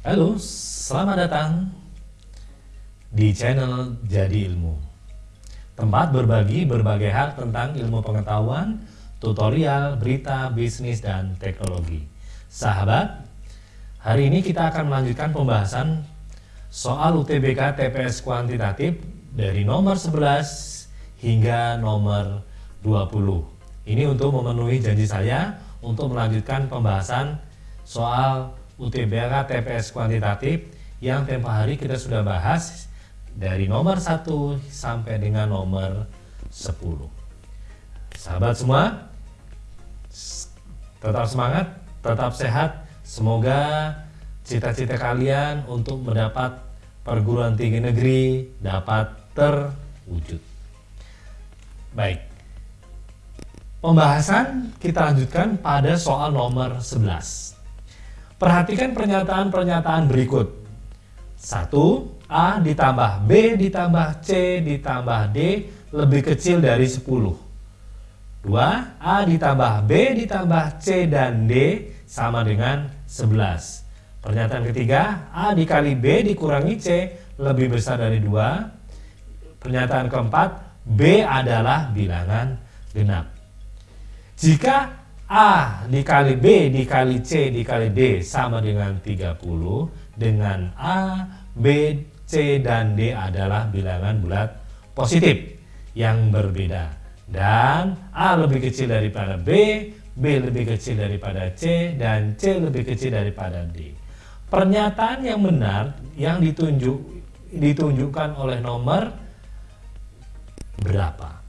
Halo, selamat datang di channel Jadi Ilmu. Tempat berbagi berbagai hal tentang ilmu pengetahuan, tutorial, berita, bisnis, dan teknologi. Sahabat, hari ini kita akan melanjutkan pembahasan soal UTBK TPS kuantitatif dari nomor 11 hingga nomor 20. Ini untuk memenuhi janji saya untuk melanjutkan pembahasan soal UTBK TPS kuantitatif yang tempo hari kita sudah bahas dari nomor 1 sampai dengan nomor 10. Sahabat semua, tetap semangat, tetap sehat. Semoga cita-cita kalian untuk mendapat perguruan tinggi negeri dapat terwujud. Baik, Pembahasan kita lanjutkan pada soal nomor 11. Perhatikan pernyataan-pernyataan berikut. 1. A ditambah B ditambah C ditambah D lebih kecil dari 10. 2. A ditambah B ditambah C dan D sama dengan 11. Pernyataan ketiga, A dikali B dikurangi C lebih besar dari 2. Pernyataan keempat, B adalah bilangan genap. Jika A dikali B dikali C dikali D sama dengan 30 dengan A, B, C, dan D adalah bilangan bulat positif yang berbeda dan A lebih kecil daripada B, B lebih kecil daripada C, dan C lebih kecil daripada D. Pernyataan yang benar yang ditunjuk ditunjukkan oleh nomor berapa?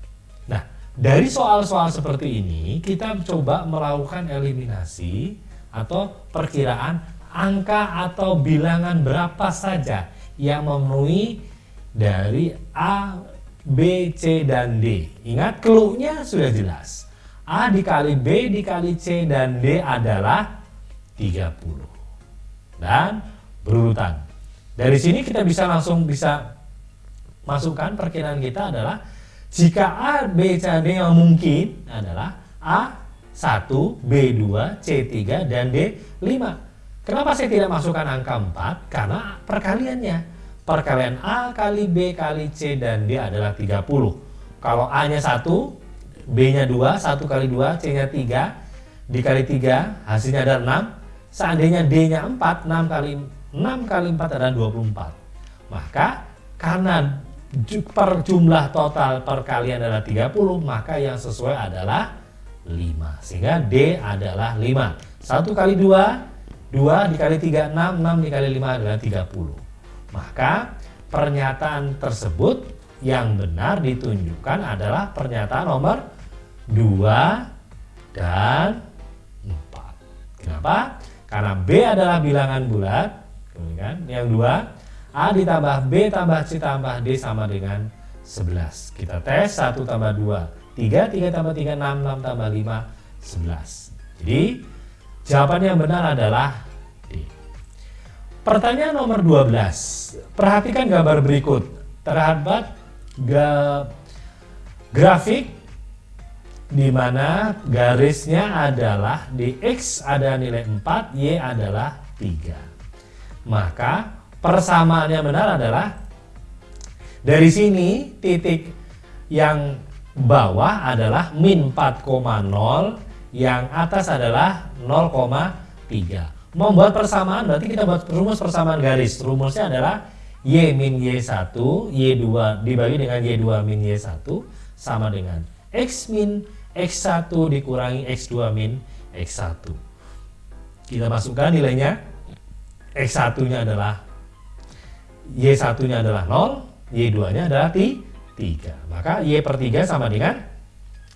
Dari soal-soal seperti ini, kita coba melakukan eliminasi atau perkiraan angka atau bilangan berapa saja yang memenuhi dari A, B, C, dan D. Ingat, clue-nya sudah jelas. A dikali B dikali C dan D adalah 30. Dan berurutan. Dari sini kita bisa langsung bisa masukkan perkiraan kita adalah jika A, B, C, D yang mungkin adalah A1, B2, C3, dan D5. Kenapa saya tidak masukkan angka 4? Karena perkaliannya. Perkalian A kali B kali C dan D adalah 30. Kalau A-nya 1, B-nya 2, 1 kali 2, C-nya 3, dikali 3, hasilnya ada 6. Seandainya D-nya 4, 6 kali 6 kali 4 adalah 24. Maka karena per jumlah total perkalian adalah 30 maka yang sesuai adalah 5 sehingga D adalah 5 1 kali 2 2 dikali 3 6 6 dikali 5 adalah 30 maka pernyataan tersebut yang benar ditunjukkan adalah pernyataan nomor 2 dan 4 kenapa? karena B adalah bilangan bulat. Kan? yang 2 A ditambah B tambah C tambah D sama dengan 11. Kita tes 1 tambah 2, 3, 3 tambah 3, 6, 6 tambah 5, 11. Jadi jawaban yang benar adalah D. Pertanyaan nomor 12. Perhatikan gambar berikut. Terhadap grafik di mana garisnya adalah di X ada nilai 4, Y adalah 3. Maka Persamaan yang benar adalah dari sini titik yang bawah adalah min 4,0 yang atas adalah 0,3 membuat persamaan berarti kita buat rumus persamaan garis. Rumusnya adalah Y min Y1 Y2 dibagi dengan Y2 min Y1 sama dengan X min X1 dikurangi X2 min X1 kita masukkan nilainya. X1 nya adalah Y1-nya adalah 0, Y2-nya adalah 3. Maka Y per 3 sama dengan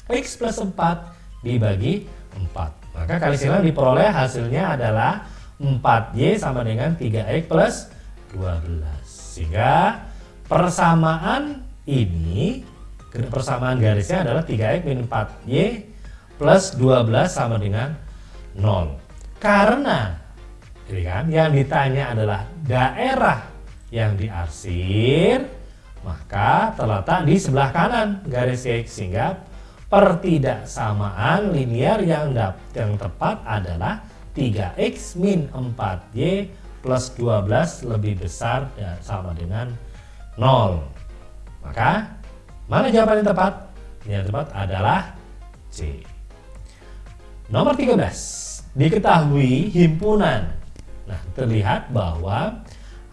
X plus 4 dibagi 4. Maka kali silang diperoleh hasilnya adalah 4Y sama dengan 3X plus 12. Sehingga persamaan ini, persamaan garisnya adalah 3X min 4Y plus 12 sama dengan 0. Karena kan, yang ditanya adalah daerah yang diarsir maka terletak di sebelah kanan garis X sehingga pertidaksamaan linear yang, yang tepat adalah 3X min 4Y plus 12 lebih besar dan sama dengan 0. Maka mana jawaban yang tepat? Yang tepat adalah C. Nomor 13. Diketahui himpunan. Nah, terlihat bahwa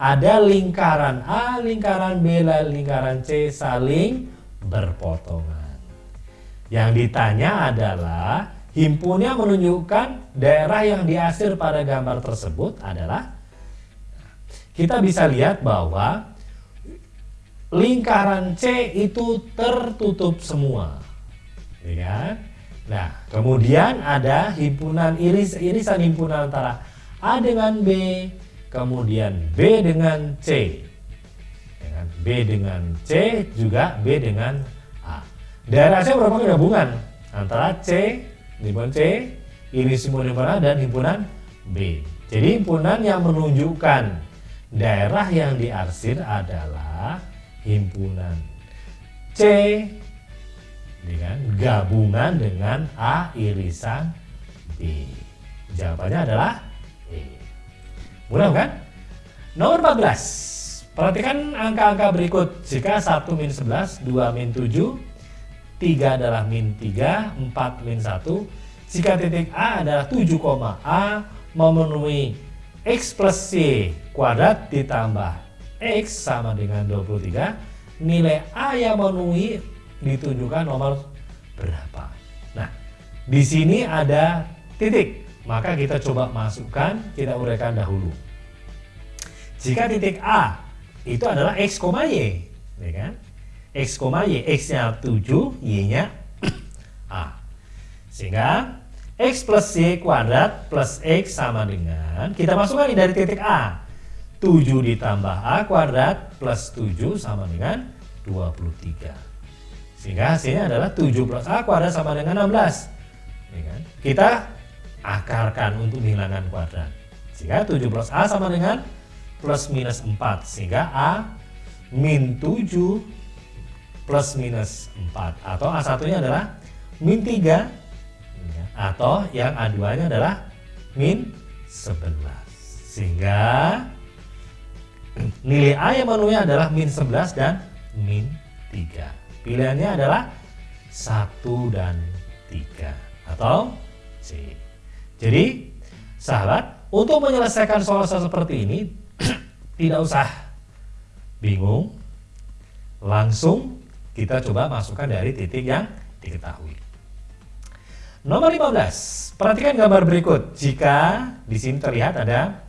ada lingkaran A, lingkaran B, dan lingkaran C saling berpotongan. Yang ditanya adalah himpunnya menunjukkan daerah yang diasir pada gambar tersebut adalah kita bisa lihat bahwa lingkaran C itu tertutup semua. Ya? Nah, kemudian ada himpunan iris irisan himpunan antara A dengan B, kemudian B dengan C. Ya kan? B dengan C juga B dengan A. Daerah C merupakan gabungan antara C, himpunan C, iris himpunan A dan himpunan B. Jadi himpunan yang menunjukkan Daerah yang diarsir adalah himpunan C dengan gabungan dengan A irisan B. Jawabannya adalah Mudah kan? Nomor 14. Perhatikan angka-angka berikut. Jika 1 min 11, 2 min 7, 3 adalah min 3, 4 min 1. Jika titik A adalah 7, A memenuhi X plus Y kuadrat ditambah X sama dengan 23 nilai A yang memenuhi ditunjukkan nomor berapa nah di sini ada titik maka kita coba masukkan kita uraikan dahulu jika titik A itu adalah X, Y ya kan? X, Y X nya 7 Y nya A sehingga X plus Y kuadrat plus X sama dengan, kita masukkan ini dari titik A. 7 ditambah A kuadrat plus 7 sama dengan 23. Sehingga hasilnya adalah 7 plus A kuadrat sama dengan 16. Ya kan? Kita akarkan untuk menghilangkan kuadrat. Sehingga 7 plus A sama dengan plus minus 4. Sehingga A min 7 plus minus 4. Atau A1 nya adalah min 3 atau yang A2 nya adalah min 11 sehingga nilai A yang memenuhi adalah min 11 dan min 3 pilihannya adalah 1 dan 3 atau C jadi sahabat untuk menyelesaikan soal-soal seperti ini tidak usah bingung langsung kita coba masukkan dari titik yang diketahui Nomor 15. Perhatikan gambar berikut. Jika di sini terlihat ada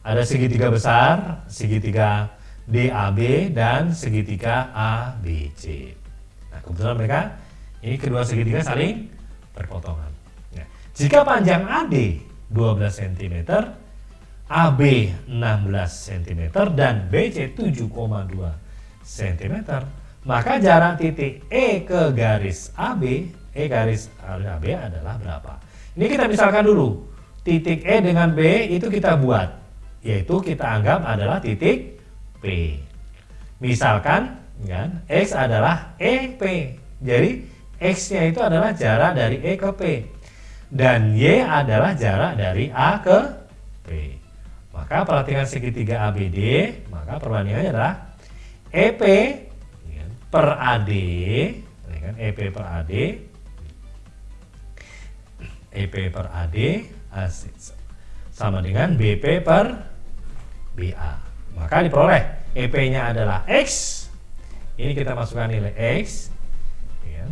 ada segitiga besar, segitiga DAB dan segitiga ABC. Nah, kebetulan mereka ini kedua segitiga saling berpotongan. Jika panjang AD 12 cm, AB 16 cm dan BC 7,2 cm, maka jarak titik E ke garis AB E garis AB adalah berapa. Ini kita misalkan dulu, titik E dengan B itu kita buat, yaitu kita anggap adalah titik P. Misalkan, kan, X adalah EP, jadi X-nya itu adalah jarak dari E ke P. Dan Y adalah jarak dari A ke P. Maka perhatikan segitiga ABD, maka perbandingannya adalah EP kan, per AD, kan, EP per AD EP per AD sama dengan BP per BA. Maka diperoleh EP-nya adalah X. Ini kita masukkan nilai X. Ya.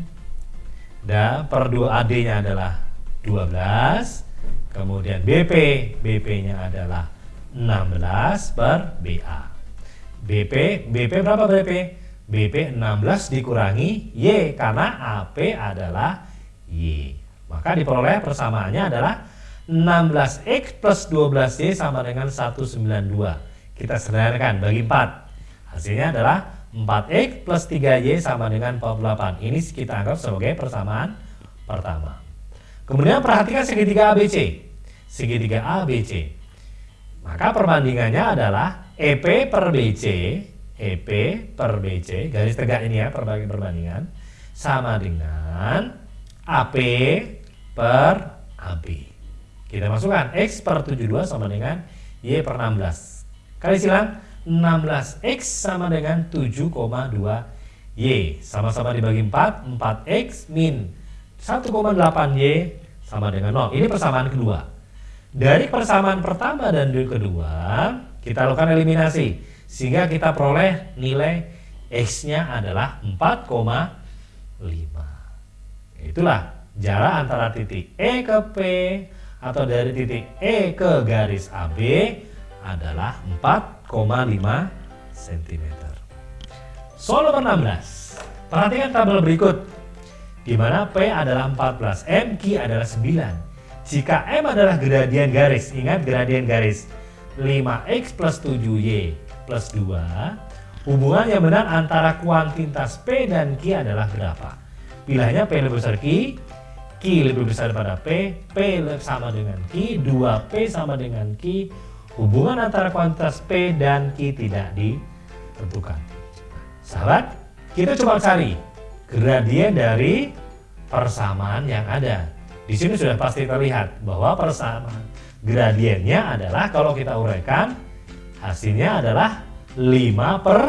Dan per 2 AD-nya adalah 12. Kemudian BP, BP-nya adalah 16 per BA. BP, BP berapa BP? BP 16 dikurangi Y karena AP adalah Y. Maka diperoleh persamaannya adalah 16X plus 12Y sama dengan 192. Kita sederhanakan bagi 4. Hasilnya adalah 4X plus 3Y sama dengan 48. Ini kita anggap sebagai persamaan pertama. Kemudian perhatikan segitiga ABC. Segitiga ABC. Maka perbandingannya adalah EP per BC, EP per BC, garis tegak ini ya perbandingan, sama dengan AP per AB. Kita masukkan X per 72 sama dengan Y per 16. Kali silang 16X sama dengan 7,2 Y. Sama-sama dibagi 4, 4X min 1,8 Y sama dengan 0. Ini persamaan kedua. Dari persamaan pertama dan kedua, kita lakukan eliminasi. Sehingga kita peroleh nilai X-nya adalah 4,5. Itulah jarak antara titik E ke P atau dari titik E ke garis AB adalah 4,5 cm. Soal nomor 16. Perhatikan tabel berikut. Di mana P adalah 14, M, Q adalah 9. Jika M adalah gradien garis, ingat gradien garis 5X plus 7Y plus 2, hubungan yang benar antara kuantitas P dan Q adalah berapa? Pilihannya P lebih besar Q, Q lebih besar daripada P, P sama dengan Q, 2P sama dengan Q, hubungan antara kuantitas P dan Q tidak ditentukan. Sahabat, kita coba cari gradien dari persamaan yang ada. Di sini sudah pasti terlihat bahwa persamaan gradiennya adalah kalau kita uraikan hasilnya adalah 5 per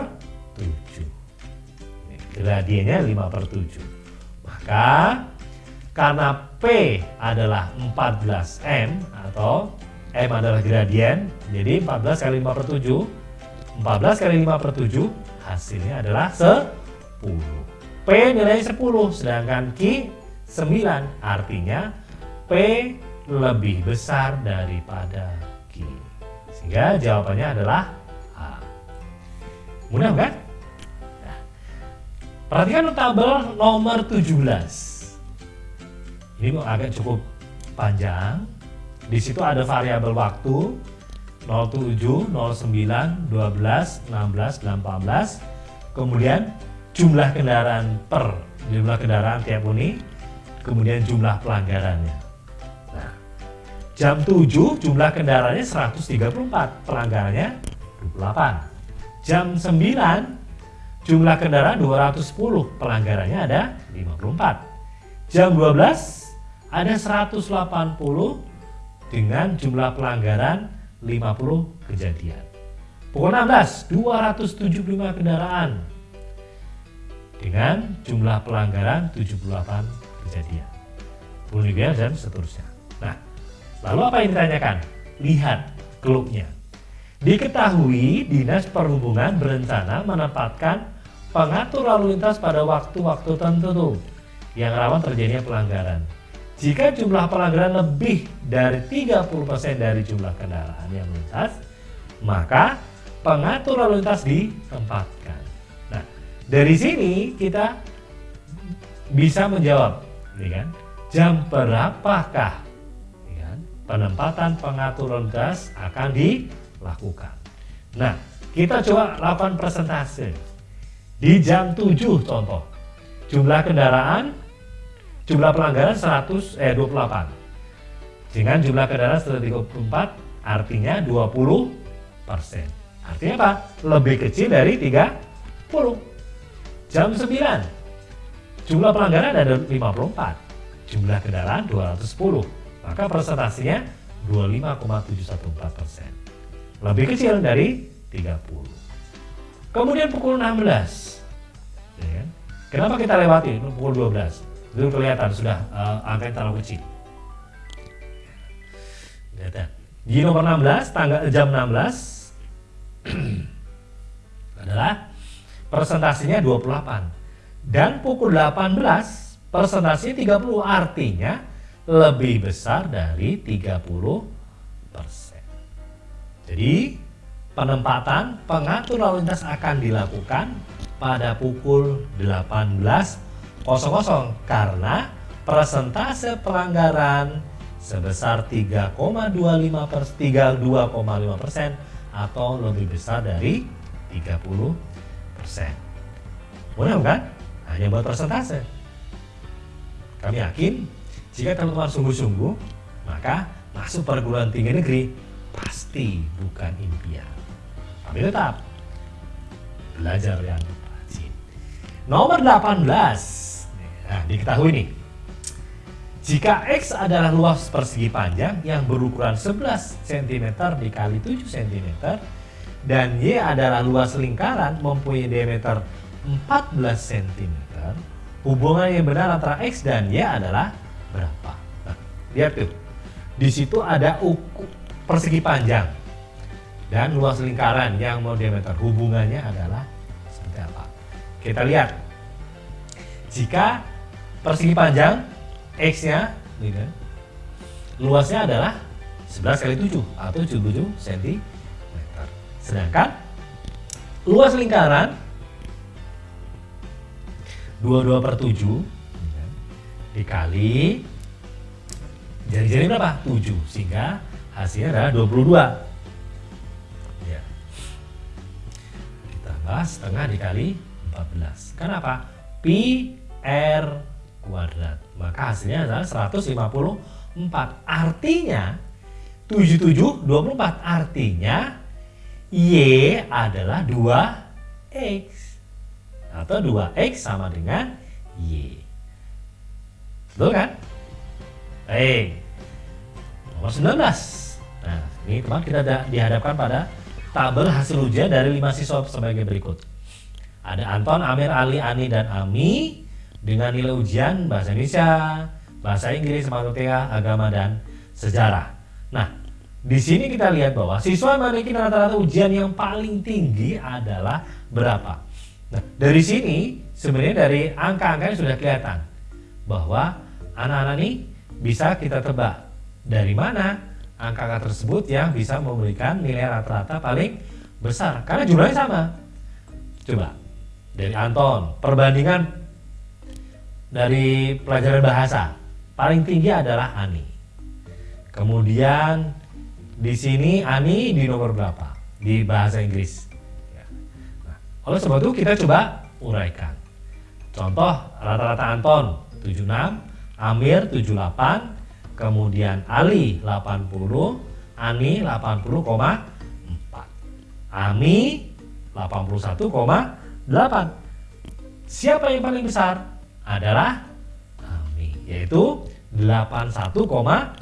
7. Gradiennya 5 per 7. Maka karena P adalah 14M atau M adalah gradien, jadi 14 kali 5 per 7, 14 kali 5 per 7 hasilnya adalah 10. P nilainya 10 sedangkan Q 9 artinya P lebih besar daripada Q. Sehingga jawabannya adalah A. Mudah kan? Nah, perhatikan tabel nomor 17 ini agak cukup panjang. Di situ ada variabel waktu. 07, 09, 12, 16, 18 kemudian jumlah kendaraan per jumlah kendaraan tiap unit, kemudian jumlah pelanggarannya. Nah, jam 7 jumlah kendaraannya 134, pelanggarannya 28. Jam 9 jumlah kendaraan 210, pelanggarannya ada 54. Jam 12 ada 180 dengan jumlah pelanggaran 50 kejadian. Pukul 16, 275 kendaraan dengan jumlah pelanggaran 78 kejadian. Kemudian dan seterusnya. Nah, lalu apa yang ditanyakan? Lihat klubnya. Diketahui Dinas Perhubungan berencana menempatkan pengatur lalu lintas pada waktu-waktu tertentu yang rawan terjadinya pelanggaran. Jika jumlah pelanggaran lebih dari 30% dari jumlah kendaraan yang melintas, maka pengatur lalu lintas ditempatkan. Dari sini kita bisa menjawab, ya kan? Jam berapakah ya kan? penempatan pengatur gas akan dilakukan? Nah, kita coba lakukan presentase. Di jam 7 contoh. Jumlah kendaraan jumlah pelanggaran 100 eh 28. Dengan jumlah kendaraan 134 artinya 20 persen. Artinya apa? Lebih kecil dari 30. Jam 9, jumlah pelanggaran ada 54, jumlah kendaraan 210, maka presentasinya 25,714 persen. Lebih kecil dari 30. Kemudian pukul 16, ya kan? kenapa kita lewati pukul 12? Itu kelihatan sudah uh, angka yang terlalu kecil. Di nomor 16, tanggal jam 16 adalah persentasinya 28 dan pukul 18 persentasinya 30 artinya lebih besar dari 30 persen. Jadi penempatan pengatur lalu lintas akan dilakukan pada pukul 18.00 karena persentase pelanggaran sebesar 3,25 persen 32,5 persen atau lebih besar dari 30 Mudah kan? Hanya buat persentase. Kami yakin jika teman-teman sungguh-sungguh, maka masuk perguruan tinggi negeri pasti bukan impian. Tapi tetap belajar yang rajin. Nomor 18. Nah, diketahui nih. Jika X adalah luas persegi panjang yang berukuran 11 cm dikali 7 cm dan Y adalah luas lingkaran mempunyai diameter 14 cm, hubungan yang benar antara X dan Y adalah berapa? Nah, lihat tuh. Di situ ada uku, persegi panjang dan luas lingkaran yang mau diameter. Hubungannya adalah seperti apa? Kita lihat. Jika persegi panjang X-nya gitu, luasnya adalah 11 kali 7 atau 77 cm. Sedangkan luas lingkaran 22 per 7 dikali jari-jari berapa? 7 sehingga hasilnya adalah 22 ya. ditambah setengah dikali 14 kenapa? pi r kuadrat maka hasilnya adalah 154 artinya 77 24 artinya Y adalah 2X atau 2X sama dengan Y betul kan? baik nomor 19 nah ini teman kita dihadapkan pada tabel hasil ujian dari 5 siswa sebagai berikut ada Anton, Amir, Ali, Ani, dan Ami dengan nilai ujian bahasa Indonesia, bahasa Inggris, matematika, agama dan sejarah. Nah, di sini kita lihat bahwa siswa memiliki rata-rata ujian yang paling tinggi adalah berapa. Nah, dari sini sebenarnya dari angka-angkanya sudah kelihatan bahwa anak-anak ini bisa kita tebak dari mana angka-angka tersebut yang bisa memberikan nilai rata-rata paling besar karena jumlahnya sama. Coba dari Anton, perbandingan dari pelajaran bahasa paling tinggi adalah Ani. Kemudian di sini Ani di nomor berapa di bahasa Inggris? Ya. Nah, oleh sebab itu kita coba uraikan. Contoh rata-rata Anton 76, Amir 78, kemudian Ali 80, Ani 80,4, Ami 81,8. Siapa yang paling besar? adalah Ami, yaitu 81,8.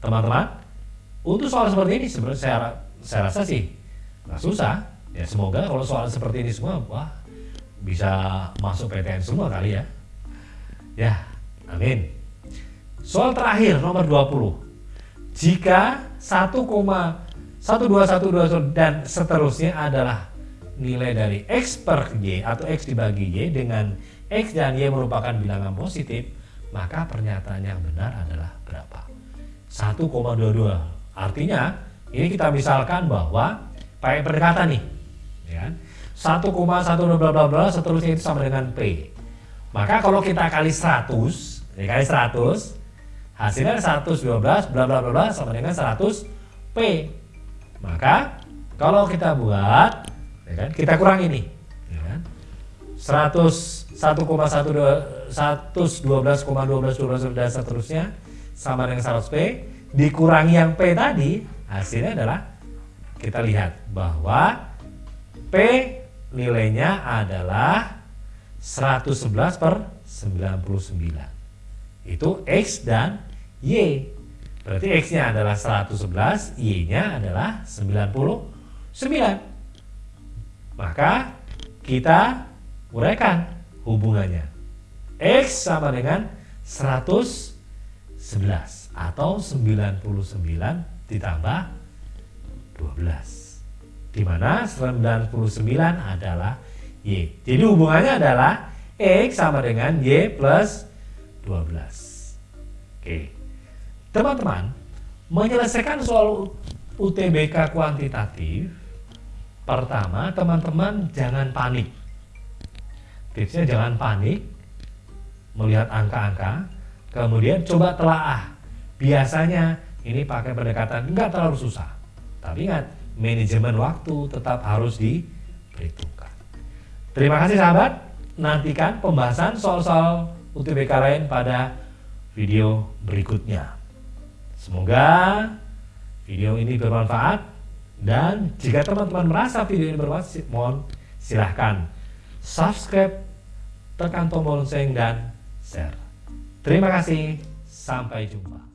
Teman-teman, untuk soal seperti ini sebenarnya saya, saya rasa sih nggak susah. Ya semoga kalau soal seperti ini semua, wah bisa masuk PTN semua kali ya. Ya, amin. Soal terakhir nomor 20. Jika 1,1212 dan seterusnya adalah nilai dari X per Y atau X dibagi Y dengan X dan Y merupakan bilangan positif, maka pernyataan yang benar adalah berapa? 1,22. Artinya, ini kita misalkan bahwa pakai pendekatan nih. Ya, 1,1 bla bla bla seterusnya itu sama dengan P. Maka kalau kita kali 100, dikali 100, hasilnya 112 bla bla bla sama dengan 100 P. Maka kalau kita buat ya kan? Kita kurang ini, ya kan? 100 1,12 112,12 dan seterusnya sama dengan 100 P. Dikurangi yang P tadi hasilnya adalah kita lihat bahwa P nilainya adalah 111 per 99 itu X dan Y. Berarti X nya adalah 111 Y nya adalah 99 maka kita uraikan hubungannya. X sama dengan 111 atau 99 ditambah 12. Di mana 99 adalah Y. Jadi hubungannya adalah X sama dengan Y plus 12. Oke. Teman-teman, menyelesaikan soal UTBK kuantitatif Pertama, teman-teman jangan panik. Tipsnya jangan panik melihat angka-angka, kemudian coba telaah. Biasanya ini pakai pendekatan enggak terlalu susah. Tapi ingat, manajemen waktu tetap harus diperhitungkan. Terima kasih sahabat, nantikan pembahasan soal-soal UTBK lain pada video berikutnya. Semoga video ini bermanfaat dan jika teman-teman merasa video ini bermanfaat, mohon silahkan subscribe, tekan tombol lonceng dan share. Terima kasih, sampai jumpa.